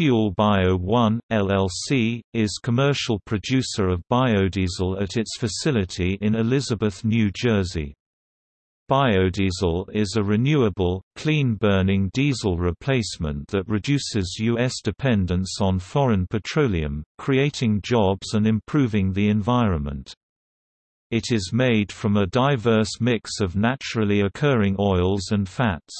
Fuel Bio 1, LLC, is commercial producer of biodiesel at its facility in Elizabeth, New Jersey. Biodiesel is a renewable, clean-burning diesel replacement that reduces U.S. dependence on foreign petroleum, creating jobs and improving the environment. It is made from a diverse mix of naturally occurring oils and fats.